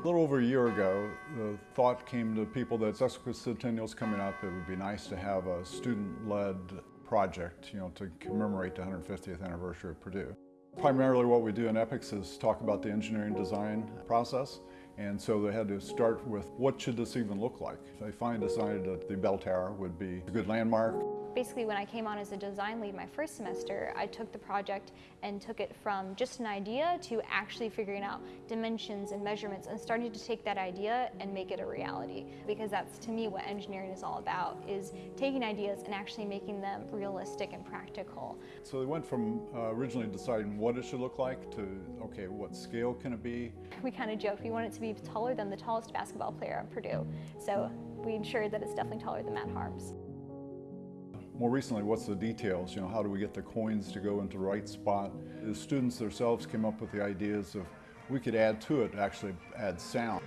A little over a year ago, the thought came to people that sesquicentennial's coming up. It would be nice to have a student-led project, you know, to commemorate the 150th anniversary of Purdue. Primarily what we do in EPICS is talk about the engineering design process. And so they had to start with what should this even look like? They finally decided that the bell tower would be a good landmark. Basically, when I came on as a design lead my first semester, I took the project and took it from just an idea to actually figuring out dimensions and measurements and starting to take that idea and make it a reality. Because that's, to me, what engineering is all about, is taking ideas and actually making them realistic and practical. So they went from uh, originally deciding what it should look like to, okay, what scale can it be? We kind of joked we want it to be taller than the tallest basketball player at Purdue. So we ensured that it's definitely taller than Matt Haarms. More recently, what's the details? You know, how do we get the coins to go into the right spot? The students themselves came up with the ideas of we could add to it, actually add sound.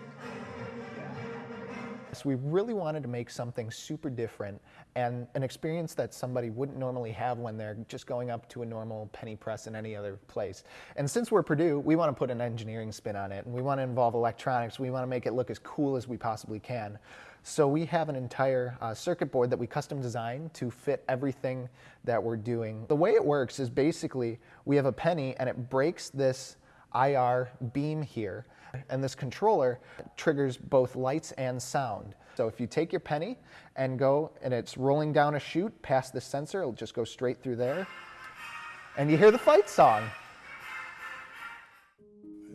We really wanted to make something super different and an experience that somebody wouldn't normally have when they're just going up to a normal penny press in any other place. And since we're Purdue, we want to put an engineering spin on it and we want to involve electronics. We want to make it look as cool as we possibly can. So we have an entire uh, circuit board that we custom designed to fit everything that we're doing. The way it works is basically we have a penny and it breaks this IR beam here and this controller triggers both lights and sound. So if you take your penny and go and it's rolling down a chute past the sensor, it'll just go straight through there and you hear the fight song.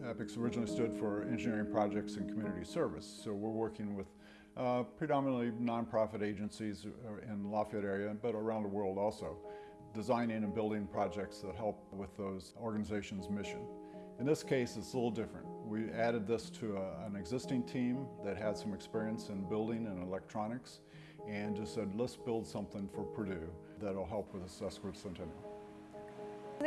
EPICS originally stood for Engineering Projects and Community Service. So we're working with uh, predominantly nonprofit agencies uh, in Lafayette area, but around the world also, designing and building projects that help with those organizations' mission. In this case, it's a little different. We added this to a, an existing team that had some experience in building and electronics and just said, let's build something for Purdue that'll help with the sesquicentennial.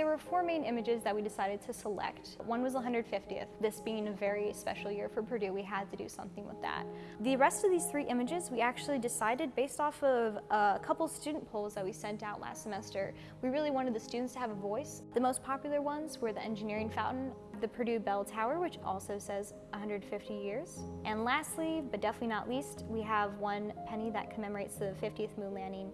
There were four main images that we decided to select. One was the 150th. This being a very special year for Purdue, we had to do something with that. The rest of these three images we actually decided based off of a couple student polls that we sent out last semester. We really wanted the students to have a voice. The most popular ones were the engineering fountain, the Purdue Bell Tower, which also says 150 years. And lastly, but definitely not least, we have one penny that commemorates the 50th moon landing,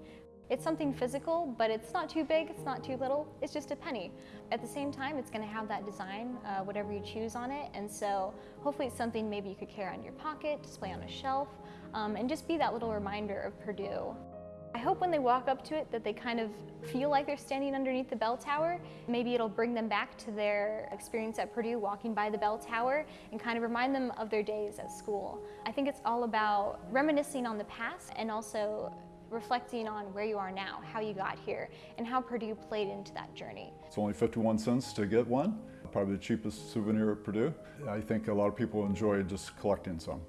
it's something physical, but it's not too big, it's not too little, it's just a penny. At the same time, it's gonna have that design, uh, whatever you choose on it, and so hopefully it's something maybe you could carry on your pocket, display on a shelf, um, and just be that little reminder of Purdue. I hope when they walk up to it that they kind of feel like they're standing underneath the bell tower. Maybe it'll bring them back to their experience at Purdue walking by the bell tower and kind of remind them of their days at school. I think it's all about reminiscing on the past and also reflecting on where you are now, how you got here, and how Purdue played into that journey. It's only 51 cents to get one, probably the cheapest souvenir at Purdue. I think a lot of people enjoy just collecting some.